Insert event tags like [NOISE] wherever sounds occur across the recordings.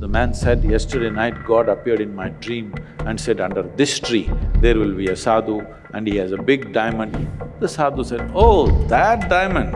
The man said, yesterday night God appeared in my dream and said, under this tree there will be a sadhu and he has a big diamond. The sadhu said, oh, that diamond.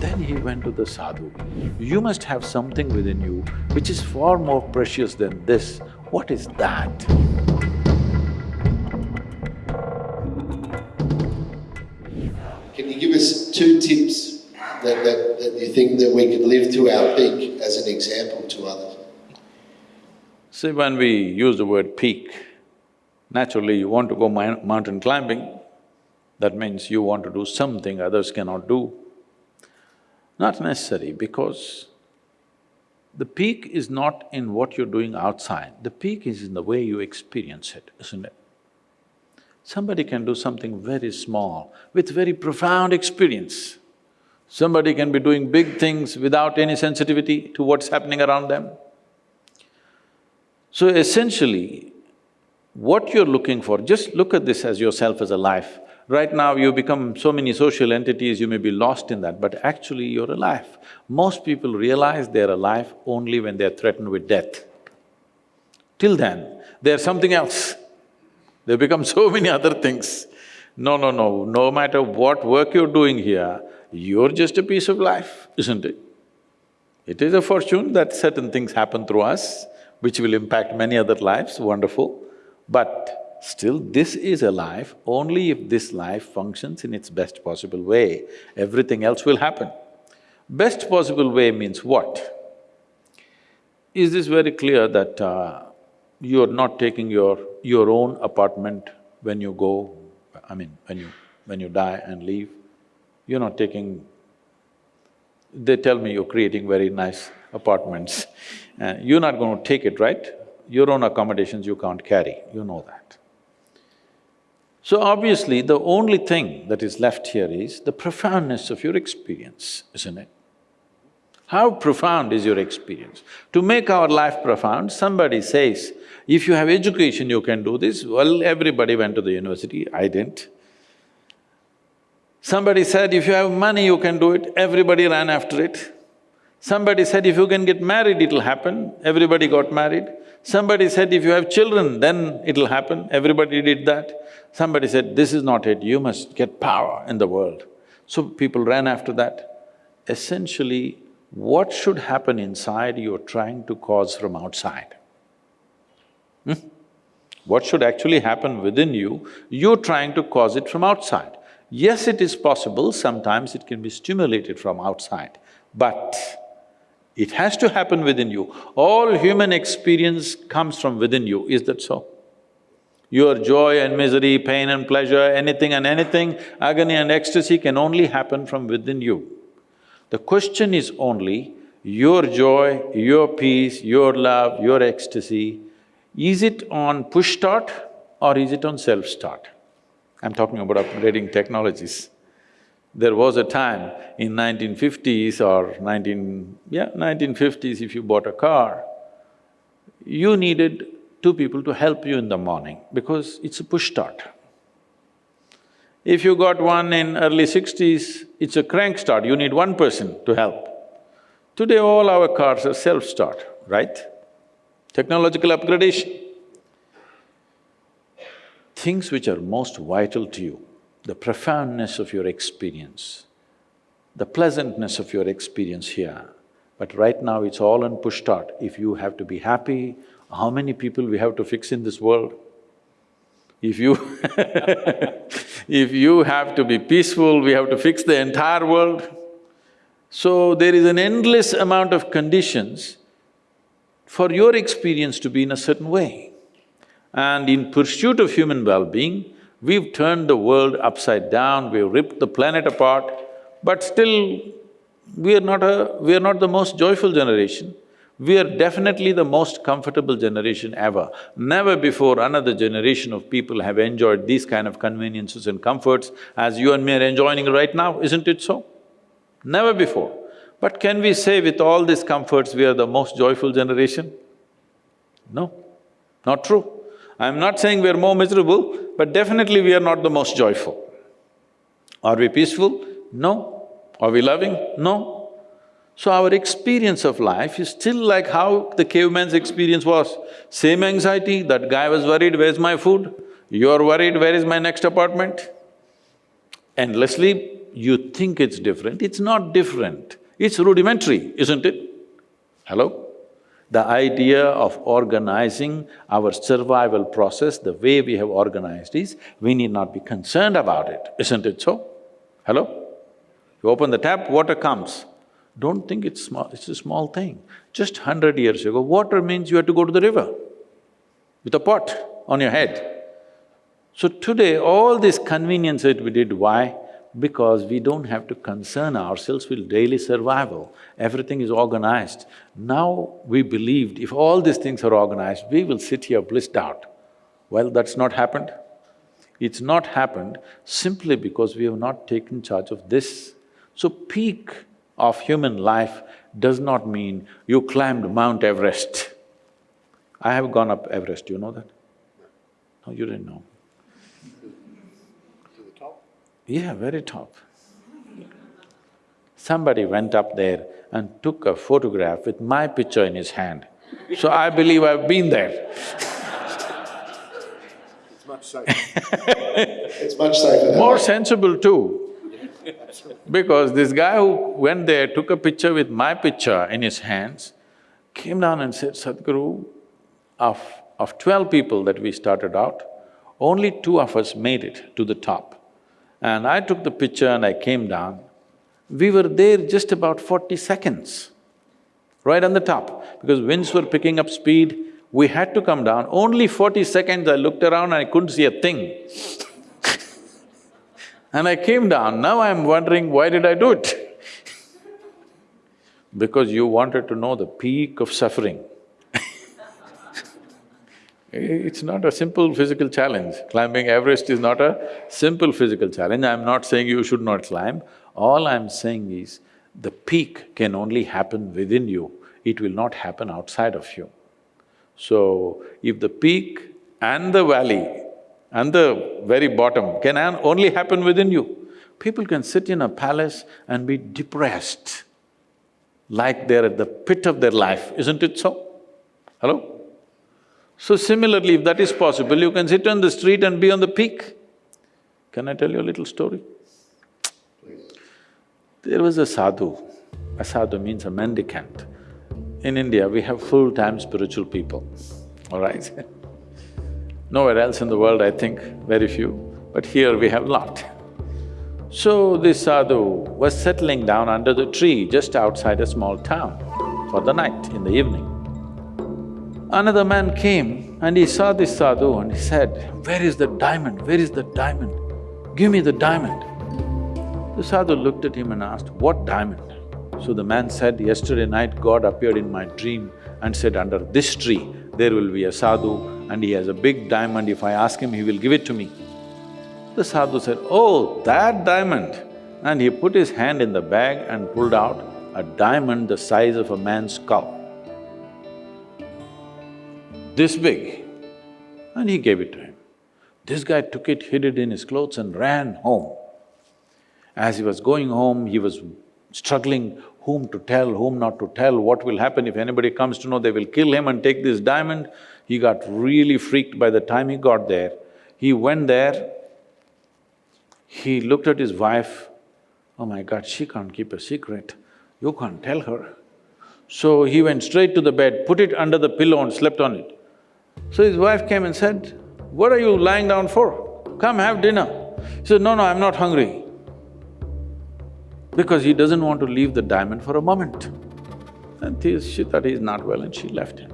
Then he went to the sadhu. You must have something within you which is far more precious than this. What is that? Can you give us two tips that, that, that you think that we could live to our peak as an example to others? See, when we use the word peak, naturally you want to go mountain climbing, that means you want to do something others cannot do. Not necessary because the peak is not in what you're doing outside, the peak is in the way you experience it, isn't it? Somebody can do something very small with very profound experience. Somebody can be doing big things without any sensitivity to what's happening around them. So essentially, what you're looking for, just look at this as yourself as a life. Right now you become so many social entities, you may be lost in that, but actually you're alive. Most people realize they're alive only when they're threatened with death. Till then, they're something else. They become so many other things. No, no, no, no matter what work you're doing here, you're just a piece of life, isn't it? It is a fortune that certain things happen through us, which will impact many other lives, wonderful. But still, this is a life, only if this life functions in its best possible way, everything else will happen. Best possible way means what? Is this very clear that uh, you're not taking your… your own apartment when you go, I mean, when you… when you die and leave, you're not taking… They tell me you're creating very nice apartments, uh, you're not going to take it, right? Your own accommodations you can't carry, you know that. So obviously, the only thing that is left here is the profoundness of your experience, isn't it? How profound is your experience? To make our life profound, somebody says, if you have education, you can do this. Well, everybody went to the university, I didn't. Somebody said, if you have money, you can do it, everybody ran after it. Somebody said, if you can get married, it'll happen, everybody got married. Somebody said, if you have children, then it'll happen, everybody did that. Somebody said, this is not it, you must get power in the world. So people ran after that. Essentially, what should happen inside, you're trying to cause from outside. Hmm? What should actually happen within you, you're trying to cause it from outside. Yes, it is possible, sometimes it can be stimulated from outside, but it has to happen within you. All human experience comes from within you, is that so? Your joy and misery, pain and pleasure, anything and anything, agony and ecstasy can only happen from within you. The question is only, your joy, your peace, your love, your ecstasy, is it on push start or is it on self-start? I'm talking about upgrading technologies. There was a time in 1950s or 19… yeah, 1950s if you bought a car, you needed two people to help you in the morning because it's a push start. If you got one in early sixties, it's a crank start, you need one person to help. Today all our cars are self-start, right? Technological upgradation. Things which are most vital to you, the profoundness of your experience, the pleasantness of your experience here, but right now it's all on push start. If you have to be happy, how many people we have to fix in this world? If you [LAUGHS] if you have to be peaceful, we have to fix the entire world. So there is an endless amount of conditions for your experience to be in a certain way. And in pursuit of human well-being, we've turned the world upside down, we've ripped the planet apart, but still we are not a… we are not the most joyful generation. We are definitely the most comfortable generation ever. Never before another generation of people have enjoyed these kind of conveniences and comforts as you and me are enjoying right now, isn't it so? Never before. But can we say with all these comforts we are the most joyful generation? No, not true. I'm not saying we are more miserable, but definitely we are not the most joyful. Are we peaceful? No. Are we loving? No. So our experience of life is still like how the caveman's experience was. Same anxiety, that guy was worried, where's my food? You're worried, where is my next apartment? Endlessly, you think it's different, it's not different. It's rudimentary, isn't it? Hello? The idea of organizing our survival process the way we have organized is, we need not be concerned about it, isn't it so? Hello? You open the tap, water comes. Don't think it's small, it's a small thing. Just hundred years ago, water means you had to go to the river with a pot on your head. So today, all this convenience that we did, why? Because we don't have to concern ourselves with daily survival. Everything is organized. Now we believed if all these things are organized, we will sit here blissed out. Well, that's not happened. It's not happened simply because we have not taken charge of this. So peak of human life does not mean you climbed Mount Everest. I have gone up Everest, you know that? No, you didn't know. Yeah, very top. Somebody went up there and took a photograph with my picture in his hand. So I believe I've been there. It's much safer. It's much safer. More sensible too. Because this guy who went there, took a picture with my picture in his hands, came down and said, Sadhguru, of, of twelve people that we started out, only two of us made it to the top. And I took the picture and I came down. We were there just about forty seconds, right on the top, because winds were picking up speed, we had to come down. Only forty seconds I looked around and I couldn't see a thing. [LAUGHS] and I came down, now I'm wondering why did I do it? [LAUGHS] because you wanted to know the peak of suffering. It's not a simple physical challenge. Climbing Everest is not a simple physical challenge. I'm not saying you should not climb. All I'm saying is, the peak can only happen within you, it will not happen outside of you. So, if the peak and the valley and the very bottom can only happen within you, people can sit in a palace and be depressed like they're at the pit of their life, isn't it so? Hello? So similarly, if that is possible, you can sit on the street and be on the peak. Can I tell you a little story? There was a sadhu. A sadhu means a mendicant. In India, we have full-time spiritual people, all right? [LAUGHS] Nowhere else in the world, I think, very few, but here we have lot. So this sadhu was settling down under the tree just outside a small town for the night, in the evening. Another man came and he saw this sadhu and he said, where is the diamond, where is the diamond? Give me the diamond. The sadhu looked at him and asked, what diamond? So the man said, yesterday night God appeared in my dream and said, under this tree there will be a sadhu and he has a big diamond, if I ask him, he will give it to me. The sadhu said, oh, that diamond. And he put his hand in the bag and pulled out a diamond the size of a man's skull this big, and he gave it to him. This guy took it, hid it in his clothes and ran home. As he was going home, he was struggling whom to tell, whom not to tell, what will happen if anybody comes to know they will kill him and take this diamond. He got really freaked by the time he got there. He went there, he looked at his wife, oh my God, she can't keep a secret, you can't tell her. So he went straight to the bed, put it under the pillow and slept on it. So his wife came and said, what are you lying down for? Come have dinner. He said, no, no, I'm not hungry. Because he doesn't want to leave the diamond for a moment. And she thought he's not well and she left him.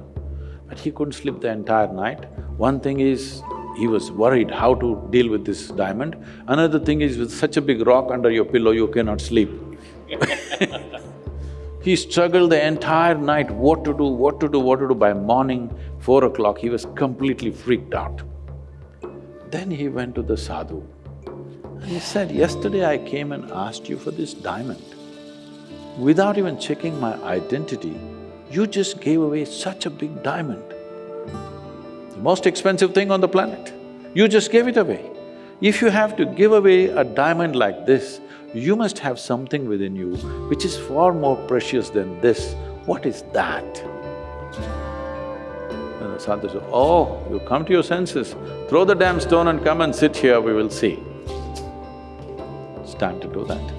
But he couldn't sleep the entire night. One thing is, he was worried how to deal with this diamond. Another thing is, with such a big rock under your pillow, you cannot sleep [LAUGHS] He struggled the entire night, what to do, what to do, what to do. By morning, four o'clock, he was completely freaked out. Then he went to the sadhu and he said, yesterday I came and asked you for this diamond. Without even checking my identity, you just gave away such a big diamond. The most expensive thing on the planet. You just gave it away. If you have to give away a diamond like this, you must have something within you which is far more precious than this. What is that? The sadhu oh, you come to your senses, throw the damn stone and come and sit here, we will see. It's time to do that.